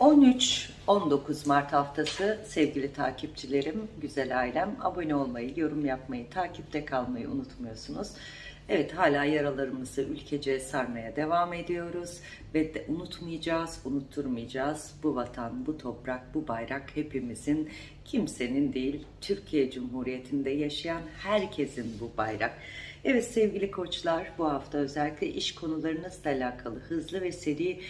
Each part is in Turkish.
13-19 Mart haftası sevgili takipçilerim, güzel ailem abone olmayı, yorum yapmayı, takipte kalmayı unutmuyorsunuz. Evet hala yaralarımızı ülkece sarmaya devam ediyoruz ve de unutmayacağız, unutturmayacağız. Bu vatan, bu toprak, bu bayrak hepimizin, kimsenin değil, Türkiye Cumhuriyeti'nde yaşayan herkesin bu bayrak. Evet sevgili koçlar bu hafta özellikle iş konularınızla alakalı hızlı ve seri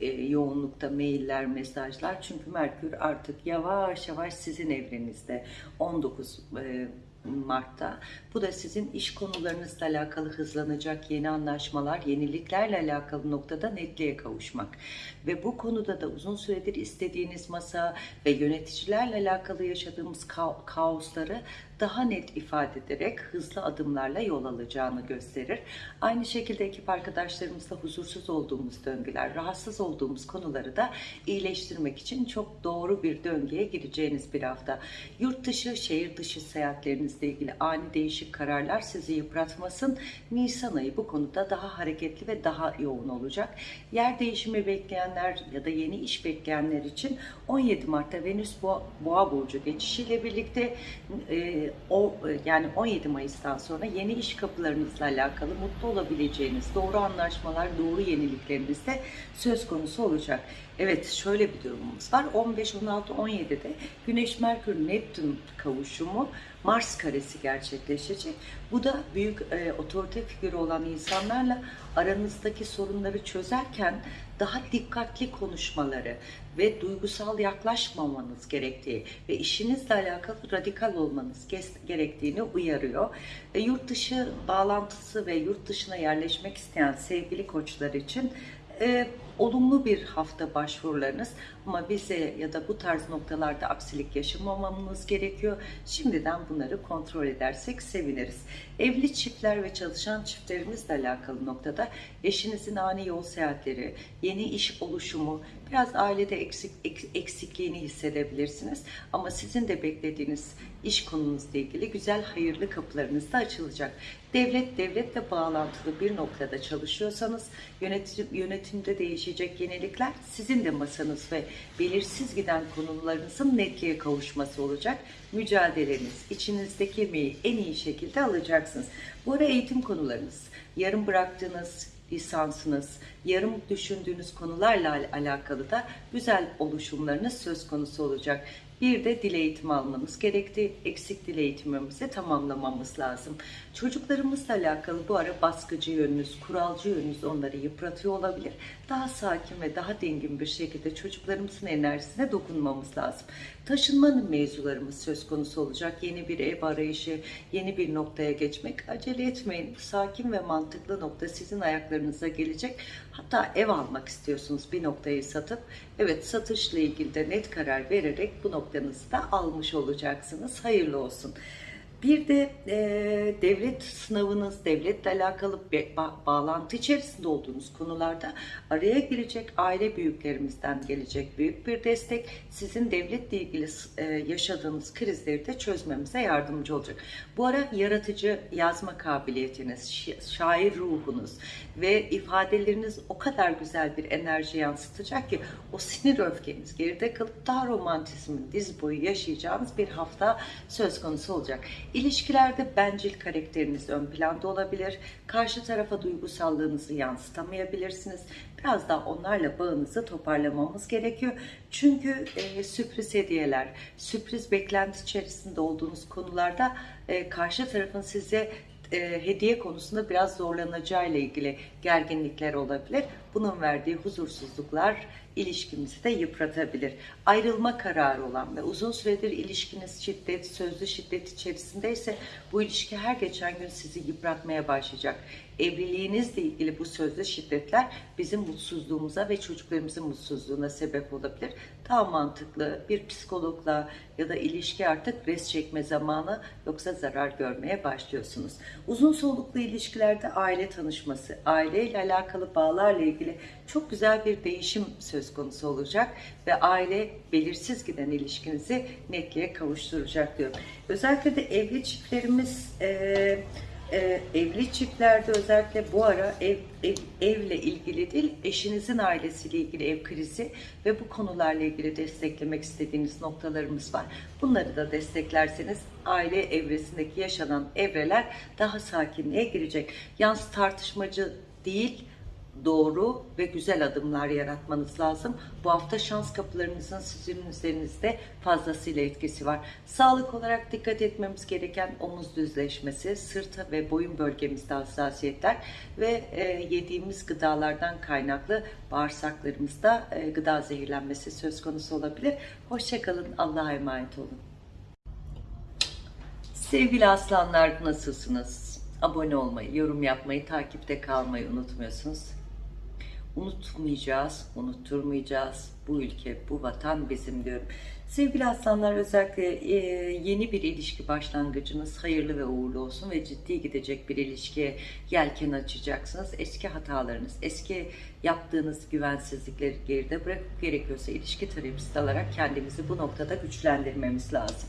e, yoğunlukta mailler, mesajlar. Çünkü Merkür artık yavaş yavaş sizin evrenizde 19 e, Mart'ta. Bu da sizin iş konularınızla alakalı hızlanacak yeni anlaşmalar, yeniliklerle alakalı noktada netliğe kavuşmak. Ve bu konuda da uzun süredir istediğiniz masa ve yöneticilerle alakalı yaşadığımız ka- kaosları daha net ifade ederek hızlı adımlarla yol alacağını gösterir. Aynı şekilde ekip arkadaşlarımızla huzursuz olduğumuz döngüler, rahatsız olduğumuz konuları da iyileştirmek için çok doğru bir döngüye gireceğiniz bir hafta. Yurt dışı, şehir dışı seyahatlerinizle ilgili ani değişik kararlar sizi yıpratmasın. Nisan ayı bu konuda daha hareketli ve daha yoğun olacak. Yer değişimi bekleyenler ya da yeni iş bekleyenler için 17 Mart'ta Venüs Boğa, burcu geçişiyle birlikte e, o yani 17 Mayıs'tan sonra yeni iş kapılarınızla alakalı mutlu olabileceğiniz doğru anlaşmalar, doğru yenilikleriniz de söz konusu olacak. Evet şöyle bir durumumuz var. 15, 16, 17'de Güneş, Merkür, Neptün kavuşumu Mars karesi gerçekleşecek. Bu da büyük e, otorite figürü olan insanlarla aranızdaki sorunları çözerken daha dikkatli konuşmaları ve duygusal yaklaşmamanız gerektiği ve işinizle alakalı radikal olmanız gerektiğini uyarıyor. E, yurt dışı bağlantısı ve yurt dışına yerleşmek isteyen sevgili koçlar için e, olumlu bir hafta başvurularınız ama bize ya da bu tarz noktalarda aksilik yaşamamamız gerekiyor. Şimdiden bunları kontrol edersek seviniriz. Evli çiftler ve çalışan çiftlerimizle alakalı noktada eşinizin ani yol seyahatleri, yeni iş oluşumu, biraz ailede eksik, eksikliğini hissedebilirsiniz. Ama sizin de beklediğiniz iş konunuzla ilgili güzel hayırlı kapılarınız da açılacak. Devlet devletle bağlantılı bir noktada çalışıyorsanız yönetim, yönetimde değişecek yenilikler sizin de masanız ve belirsiz giden konularınızın netliğe kavuşması olacak. Mücadeleniz, içinizdeki emeği en iyi şekilde alacaksınız. Bu ara eğitim konularınız, yarım bıraktığınız lisansınız, yarım düşündüğünüz konularla alakalı da güzel oluşumlarınız söz konusu olacak. Bir de dil eğitimi almanız gerekti. Eksik dil eğitimimizi tamamlamamız lazım. Çocuklarımızla alakalı bu ara baskıcı yönünüz, kuralcı yönünüz onları yıpratıyor olabilir. Daha sakin ve daha dingin bir şekilde çocuklarımızın enerjisine dokunmamız lazım. Taşınmanın mevzularımız söz konusu olacak. Yeni bir ev arayışı, yeni bir noktaya geçmek. Acele etmeyin. Sakin ve mantıklı nokta sizin ayaklarınıza gelecek. Hatta ev almak istiyorsunuz bir noktayı satıp. Evet satışla ilgili de net karar vererek bu noktanızı da almış olacaksınız. Hayırlı olsun. Bir de e, devlet sınavınız, devletle alakalı ba bağlantı içerisinde olduğunuz konularda araya girecek aile büyüklerimizden gelecek büyük bir destek sizin devletle ilgili e, yaşadığınız krizleri de çözmemize yardımcı olacak. Bu ara yaratıcı yazma kabiliyetiniz, şair ruhunuz ve ifadeleriniz o kadar güzel bir enerji yansıtacak ki o sinir öfkeniz geride kalıp daha romantizmin diz boyu yaşayacağınız bir hafta söz konusu olacak. İlişkilerde bencil karakteriniz ön planda olabilir. Karşı tarafa duygusallığınızı yansıtamayabilirsiniz. Biraz daha onlarla bağınızı toparlamamız gerekiyor. Çünkü e, sürpriz hediyeler, sürpriz beklenti içerisinde olduğunuz konularda e, karşı tarafın size e, hediye konusunda biraz zorlanacağı ile ilgili gerginlikler olabilir. Bunun verdiği huzursuzluklar ilişkimizi de yıpratabilir. Ayrılma kararı olan ve uzun süredir ilişkiniz şiddet, sözlü şiddet içerisindeyse bu ilişki her geçen gün sizi yıpratmaya başlayacak. Evliliğinizle ilgili bu sözlü şiddetler bizim mutsuzluğumuza ve çocuklarımızın mutsuzluğuna sebep olabilir. Daha mantıklı bir psikologla ya da ilişki artık res çekme zamanı yoksa zarar görmeye başlıyorsunuz. Uzun soluklu ilişkilerde aile tanışması, aileyle alakalı bağlarla ilgili çok güzel bir değişim söz konusu olacak ve aile belirsiz giden ilişkinizi netliğe kavuşturacak diyorum. Özellikle de evli çiftlerimiz e, e, evli çiftlerde özellikle bu ara ev, ev evle ilgili değil, eşinizin ailesiyle ilgili ev krizi ve bu konularla ilgili desteklemek istediğiniz noktalarımız var. Bunları da desteklerseniz aile evresindeki yaşanan evreler daha sakinliğe girecek. Yalnız tartışmacı değil, doğru ve güzel adımlar yaratmanız lazım. Bu hafta şans kapılarınızın sizin üzerinizde fazlasıyla etkisi var. Sağlık olarak dikkat etmemiz gereken omuz düzleşmesi, sırt ve boyun bölgemizde hassasiyetler ve e, yediğimiz gıdalardan kaynaklı bağırsaklarımızda e, gıda zehirlenmesi söz konusu olabilir. Hoşçakalın, Allah'a emanet olun. Sevgili aslanlar nasılsınız? Abone olmayı, yorum yapmayı, takipte kalmayı unutmuyorsunuz. Unutmayacağız, unutturmayacağız. Bu ülke, bu vatan bizim diyorum. Sevgili aslanlar özellikle e, yeni bir ilişki başlangıcınız hayırlı ve uğurlu olsun ve ciddi gidecek bir ilişkiye yelken açacaksınız. Eski hatalarınız, eski yaptığınız güvensizlikleri geride bırakıp gerekiyorsa ilişki terapisi alarak kendimizi bu noktada güçlendirmemiz lazım.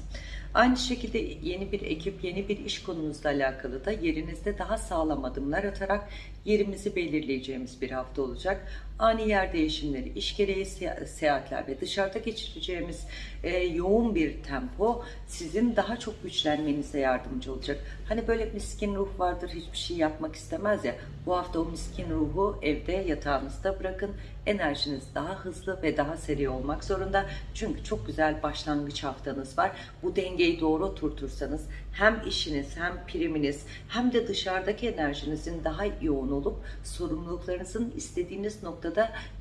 Aynı şekilde yeni bir ekip, yeni bir iş konunuzla alakalı da yerinizde daha sağlam adımlar atarak yerimizi belirleyeceğimiz bir hafta olacak. Ani yer değişimleri, iş gereği seyahatler ve dışarıda geçireceğimiz e, yoğun bir tempo sizin daha çok güçlenmenize yardımcı olacak. Hani böyle miskin ruh vardır, hiçbir şey yapmak istemez ya. Bu hafta o miskin ruhu evde yatağınızda bırakın. Enerjiniz daha hızlı ve daha seri olmak zorunda. Çünkü çok güzel başlangıç haftanız var. Bu dengeyi doğru oturtursanız hem işiniz hem priminiz hem de dışarıdaki enerjinizin daha yoğun olup sorumluluklarınızın istediğiniz noktada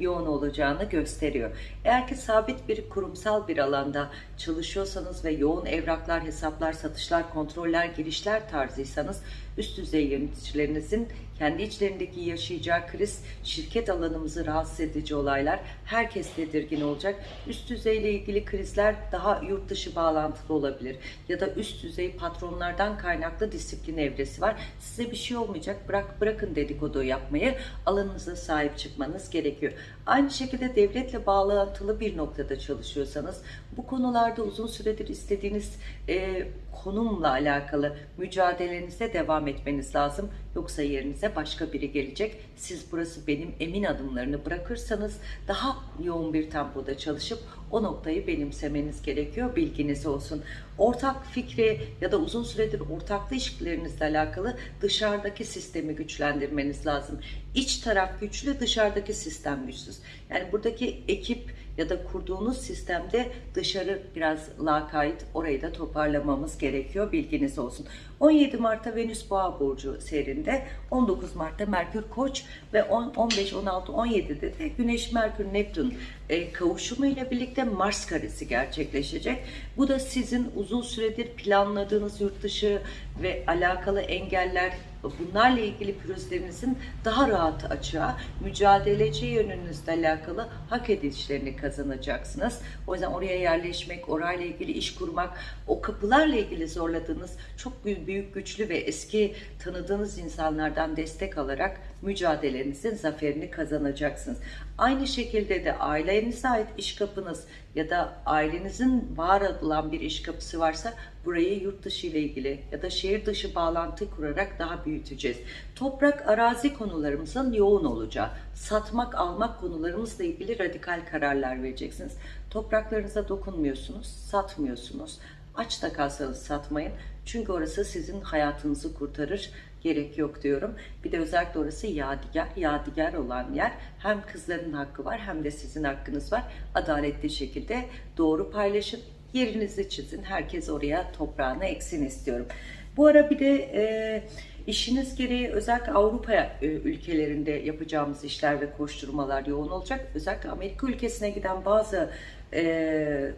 yoğun olacağını gösteriyor. Eğer ki sabit bir kurumsal bir alanda çalışıyorsanız ve yoğun evraklar, hesaplar, satışlar, kontroller, girişler tarzıysanız üst düzey yöneticilerinizin kendi içlerindeki yaşayacağı kriz, şirket alanımızı rahatsız edici olaylar, herkes tedirgin olacak. Üst düzeyle ilgili krizler daha yurt dışı bağlantılı olabilir. Ya da üst düzey patronlardan kaynaklı disiplin evresi var. Size bir şey olmayacak, bırak bırakın dedikodu yapmayı, alanınıza sahip çıkmanız gerekiyor. Aynı şekilde devletle bağlantılı bir noktada çalışıyorsanız, bu konularda uzun süredir istediğiniz e, konumla alakalı mücadelenize devam etmeniz lazım. Yoksa yerinize başka biri gelecek. Siz burası benim emin adımlarını bırakırsanız daha yoğun bir tempoda çalışıp o noktayı benimsemeniz gerekiyor. Bilginiz olsun. Ortak fikri ya da uzun süredir ortaklı ilişkilerinizle alakalı dışarıdaki sistemi güçlendirmeniz lazım. İç taraf güçlü, dışarıdaki sistem güçsüz. Yani buradaki ekip ya da kurduğunuz sistemde dışarı biraz lakayt orayı da toparlamamız gerekiyor bilginiz olsun. 17 Mart'ta Venüs Boğa Burcu seyrinde 19 Mart'ta Merkür Koç ve 10, 15, 16, 17'de de Güneş Merkür Neptün e, kavuşumu ile birlikte Mars karesi gerçekleşecek. Bu da sizin uzun süredir planladığınız yurt dışı ve alakalı engeller bunlarla ilgili pürüzlerinizin daha rahat açığa, mücadeleci yönünüzle alakalı hak edişlerini kazanacaksınız. O yüzden oraya yerleşmek, orayla ilgili iş kurmak, o kapılarla ilgili zorladığınız çok büyük, güçlü ve eski tanıdığınız insanlardan destek alarak mücadelenizin zaferini kazanacaksınız. Aynı şekilde de ailenize ait iş kapınız ya da ailenizin var olan bir iş kapısı varsa burayı yurt dışı ile ilgili ya da şehir dışı bağlantı kurarak daha büyüteceğiz. Toprak arazi konularımızın yoğun olacağı, satmak almak konularımızla ilgili radikal kararlar vereceksiniz. Topraklarınıza dokunmuyorsunuz, satmıyorsunuz. Aç da kalsanız satmayın. Çünkü orası sizin hayatınızı kurtarır gerek yok diyorum. Bir de özellikle orası yadigar, yadigar olan yer. Hem kızların hakkı var hem de sizin hakkınız var. Adaletli şekilde doğru paylaşın. Yerinizi çizin. Herkes oraya toprağını eksin istiyorum. Bu ara bir de e, işiniz gereği özellikle Avrupa e, ülkelerinde yapacağımız işler ve koşturmalar yoğun olacak. Özellikle Amerika ülkesine giden bazı e,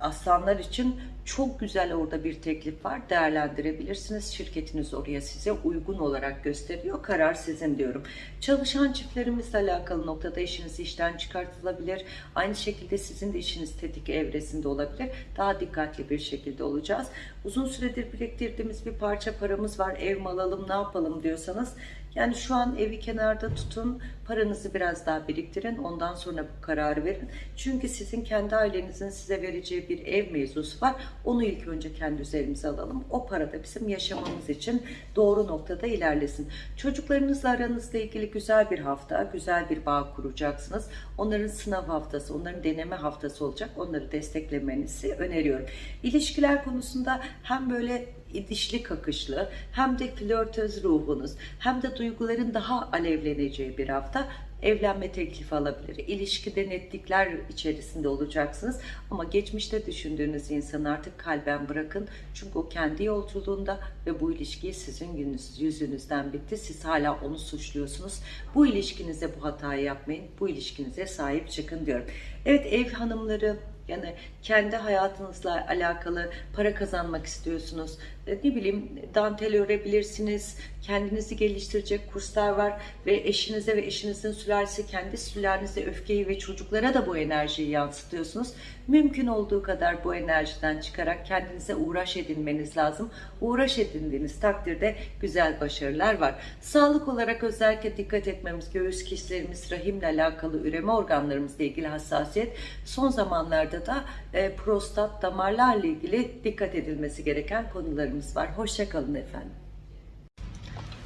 aslanlar için çok güzel orada bir teklif var. Değerlendirebilirsiniz. Şirketiniz oraya size uygun olarak gösteriyor. Karar sizin diyorum. Çalışan çiftlerimizle alakalı noktada işiniz işten çıkartılabilir. Aynı şekilde sizin de işiniz tetik evresinde olabilir. Daha dikkatli bir şekilde olacağız. Uzun süredir biriktirdiğimiz bir parça paramız var. Ev mi alalım ne yapalım diyorsanız yani şu an evi kenarda tutun, paranızı biraz daha biriktirin, ondan sonra bu kararı verin. Çünkü sizin kendi ailenizin size vereceği bir ev mevzusu var. Onu ilk önce kendi üzerimize alalım. O para da bizim yaşamamız için doğru noktada ilerlesin. Çocuklarınızla aranızla ilgili güzel bir hafta, güzel bir bağ kuracaksınız. Onların sınav haftası, onların deneme haftası olacak. Onları desteklemenizi öneriyorum. İlişkiler konusunda hem böyle dişli kakışlı hem de flörtöz ruhunuz hem de duyguların daha alevleneceği bir hafta evlenme teklifi alabilir. İlişkide netlikler içerisinde olacaksınız. Ama geçmişte düşündüğünüz insanı artık kalben bırakın. Çünkü o kendi yolculuğunda ve bu ilişkiyi sizin yüzünüz, yüzünüzden bitti. Siz hala onu suçluyorsunuz. Bu ilişkinize bu hatayı yapmayın. Bu ilişkinize sahip çıkın diyorum. Evet ev hanımları yani kendi hayatınızla alakalı para kazanmak istiyorsunuz. E, Ne bileyim dantel örebilirsiniz. Kendinizi geliştirecek kurslar var ve eşinize ve eşinizin sülalesi kendi sülalenize öfkeyi ve çocuklara da bu enerjiyi yansıtıyorsunuz. Mümkün olduğu kadar bu enerjiden çıkarak kendinize uğraş edinmeniz lazım. Uğraş edindiğiniz takdirde güzel başarılar var. Sağlık olarak özellikle dikkat etmemiz göğüs kişilerimiz, rahimle alakalı üreme organlarımızla ilgili hassasiyet. Son zamanlarda da e, prostat, damarlarla ilgili dikkat edilmesi gereken konularımız var. Hoşçakalın efendim.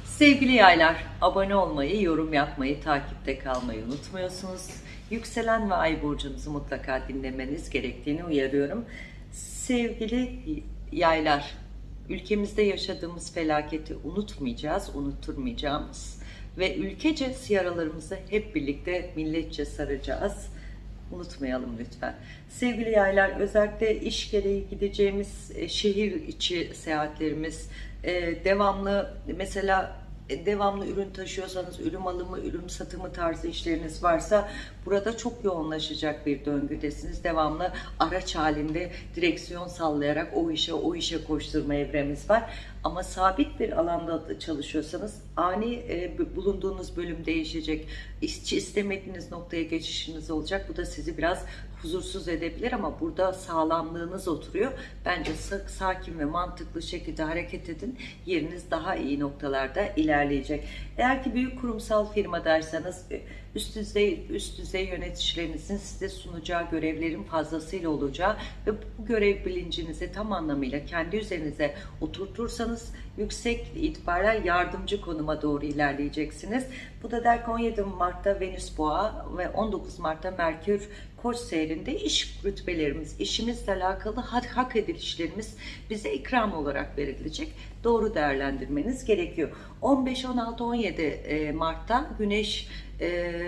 Sevgili yaylar, abone olmayı, yorum yapmayı, takipte kalmayı unutmuyorsunuz. Yükselen ve ay burcunuzu mutlaka dinlemeniz gerektiğini uyarıyorum. Sevgili yaylar, ülkemizde yaşadığımız felaketi unutmayacağız, unutturmayacağımız ve ülkece yaralarımızı hep birlikte milletçe saracağız. Unutmayalım lütfen. Sevgili yaylar özellikle iş gereği gideceğimiz e, şehir içi seyahatlerimiz e, devamlı mesela e, devamlı ürün taşıyorsanız ürün alımı, ürün satımı tarzı işleriniz varsa burada çok yoğunlaşacak bir döngüdesiniz. Devamlı araç halinde direksiyon sallayarak o işe o işe koşturma evremiz var. Ama sabit bir alanda çalışıyorsanız ani e, bulunduğunuz bölüm değişecek. İşçi istemediğiniz noktaya geçişiniz olacak. Bu da sizi biraz huzursuz edebilir ama burada sağlamlığınız oturuyor. Bence sa- sakin ve mantıklı şekilde hareket edin. Yeriniz daha iyi noktalarda ilerleyecek. Eğer ki büyük kurumsal firmadaysanız üst düzey üst düzey yöneticilerinizin size sunacağı görevlerin fazlasıyla olacağı ve bu görev bilincinizi tam anlamıyla kendi üzerinize oturtursanız yüksek itibariyle yardımcı konuma doğru ilerleyeceksiniz. Bu da der ki 17 Mart'ta Venüs Boğa ve 19 Mart'ta Merkür Koç seyrinde iş rütbelerimiz, işimizle alakalı hak, edilişlerimiz bize ikram olarak verilecek. Doğru değerlendirmeniz gerekiyor. 15, 16, 17 e, Mart'ta Güneş e,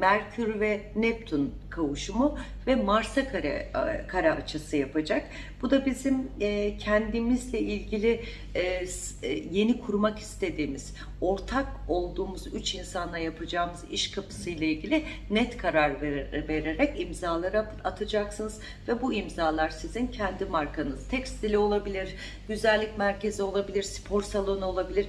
Merkür ve Neptün kavuşumu ve Mars'a kare, e, kare açısı yapacak. Bu da bizim e, kendimizle ilgili e, e, yeni kurmak istediğimiz, ortak olduğumuz üç insanla yapacağımız iş kapısı ile ilgili net karar ver- vererek imzalara atacaksınız ve bu imzalar sizin kendi markanız. Tekstili olabilir, güzellik merkezi olabilir, spor salonu olabilir,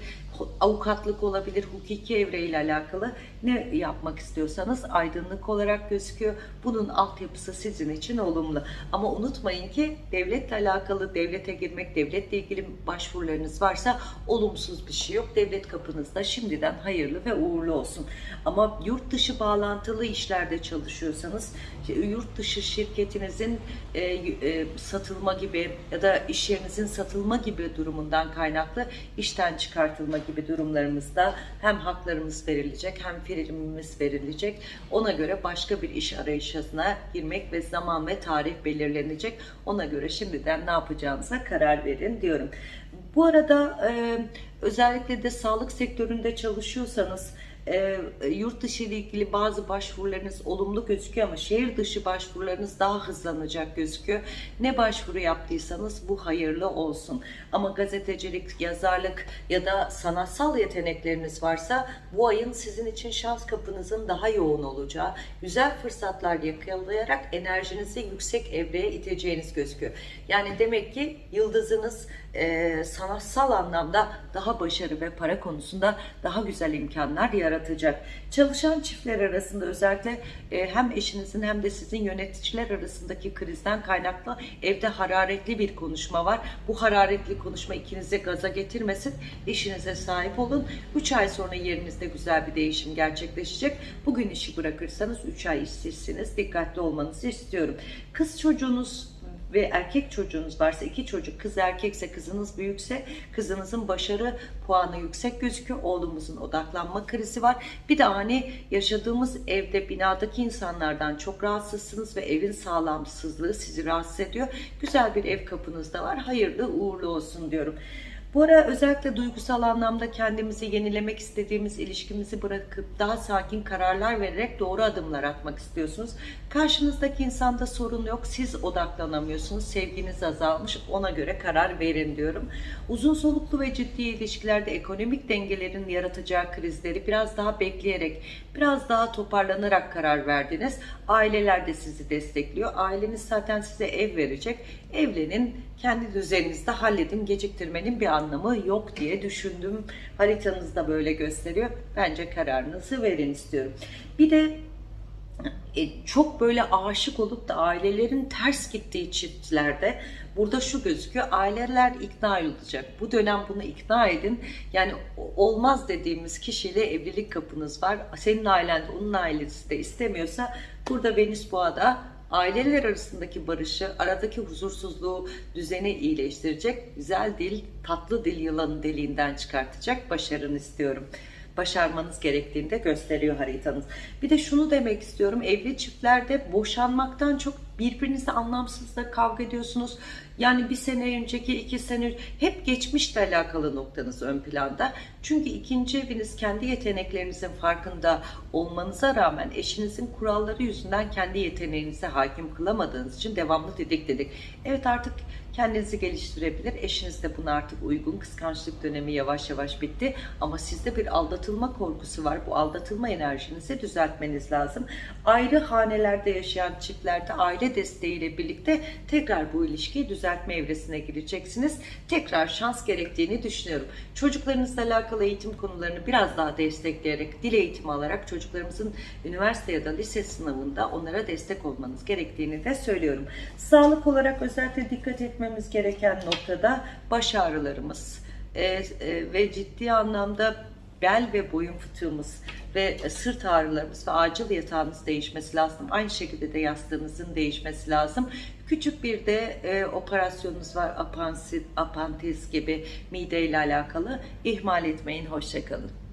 avukatlık olabilir, hukuki evreyle alakalı ne yapmak istiyorsanız aydınlık olarak gözüküyor. Bunun altyapısı sizin için olumlu. Ama unutmayın ki devletle alakalı devlete girmek, devletle ilgili başvurularınız varsa olumsuz bir şey yok. Devlet kapınızda şimdiden hayırlı ve uğurlu olsun. Ama yurt dışı bağlantılı işlerde çalışıyorsanız yurt dışı şirketinizin e, e, satılma gibi ya da iş yerinizin satılma gibi durumundan kaynaklı işten çıkartılma gibi durumlarımızda hem haklarımız verilecek hem primimiz verilecek. Ona göre başka bir iş arayışına girmek ve zaman ve tarih belirlenecek. Ona göre şimdiden ne yapacağınıza karar verin diyorum. Bu arada e, özellikle de sağlık sektöründe çalışıyorsanız e, yurt dışı ile ilgili bazı başvurularınız olumlu gözüküyor ama şehir dışı başvurularınız daha hızlanacak gözüküyor. Ne başvuru yaptıysanız bu hayırlı olsun. Ama gazetecilik, yazarlık ya da sanatsal yetenekleriniz varsa bu ayın sizin için şans kapınızın daha yoğun olacağı, güzel fırsatlar yakalayarak enerjinizi yüksek evreye iteceğiniz gözüküyor. Yani demek ki yıldızınız e, sanatsal anlamda daha başarı ve para konusunda daha güzel imkanlar yaratacak. Çalışan çiftler arasında özellikle e, hem eşinizin hem de sizin yöneticiler arasındaki krizden kaynaklı evde hararetli bir konuşma var. Bu hararetli konuşma ikinize gaza getirmesin. Eşinize sahip olun. 3 ay sonra yerinizde güzel bir değişim gerçekleşecek. Bugün işi bırakırsanız 3 ay işsizsiniz. Dikkatli olmanızı istiyorum. Kız çocuğunuz ve erkek çocuğunuz varsa iki çocuk kız erkekse kızınız büyükse kızınızın başarı puanı yüksek gözüküyor. Oğlumuzun odaklanma krizi var. Bir de hani yaşadığımız evde binadaki insanlardan çok rahatsızsınız ve evin sağlamsızlığı sizi rahatsız ediyor. Güzel bir ev kapınızda var. Hayırlı uğurlu olsun diyorum. Bu ara özellikle duygusal anlamda kendimizi yenilemek istediğimiz ilişkimizi bırakıp daha sakin kararlar vererek doğru adımlar atmak istiyorsunuz. Karşınızdaki insanda sorun yok. Siz odaklanamıyorsunuz. Sevginiz azalmış. Ona göre karar verin diyorum. Uzun soluklu ve ciddi ilişkilerde ekonomik dengelerin yaratacağı krizleri biraz daha bekleyerek, biraz daha toparlanarak karar verdiniz. Aileler de sizi destekliyor. Aileniz zaten size ev verecek. Evlenin, kendi düzeninizde halledin. Geciktirmenin bir anlamı yok diye düşündüm. Haritanız da böyle gösteriyor. Bence kararınızı verin istiyorum. Bir de e, çok böyle aşık olup da ailelerin ters gittiği çiftlerde burada şu gözüküyor aileler ikna olacak bu dönem bunu ikna edin yani olmaz dediğimiz kişiyle evlilik kapınız var senin ailen onun ailesi de istemiyorsa burada Venüs Boğa'da aileler arasındaki barışı, aradaki huzursuzluğu, düzeni iyileştirecek, güzel dil, tatlı dil yılanın deliğinden çıkartacak başarın istiyorum başarmanız gerektiğini de gösteriyor haritanız. Bir de şunu demek istiyorum. Evli çiftlerde boşanmaktan çok birbirinizle anlamsızla kavga ediyorsunuz. Yani bir sene önceki, iki sene hep geçmişle alakalı noktanız ön planda. Çünkü ikinci eviniz kendi yeteneklerinizin farkında olmanıza rağmen eşinizin kuralları yüzünden kendi yeteneğinize hakim kılamadığınız için devamlı dedik dedik. Evet artık kendinizi geliştirebilir. Eşiniz de buna artık uygun. Kıskançlık dönemi yavaş yavaş bitti. Ama sizde bir aldatılma korkusu var. Bu aldatılma enerjinizi düzeltmeniz lazım. Ayrı hanelerde yaşayan çiftlerde aile desteğiyle birlikte tekrar bu ilişkiyi düzeltme evresine gireceksiniz. Tekrar şans gerektiğini düşünüyorum. Çocuklarınızla alakalı eğitim konularını biraz daha destekleyerek, dil eğitimi alarak çocuklarımızın üniversite ya da lise sınavında onlara destek olmanız gerektiğini de söylüyorum. Sağlık olarak özellikle dikkat etmemiz gereken noktada baş ağrılarımız e, e, ve ciddi anlamda bel ve boyun fıtığımız ve sırt ağrılarımız ve acil yatağınız değişmesi lazım. Aynı şekilde de yastığınızın değişmesi lazım. Küçük bir de e, operasyonunuz var apansit, apantez gibi mide ile alakalı. İhmal etmeyin. Hoşçakalın.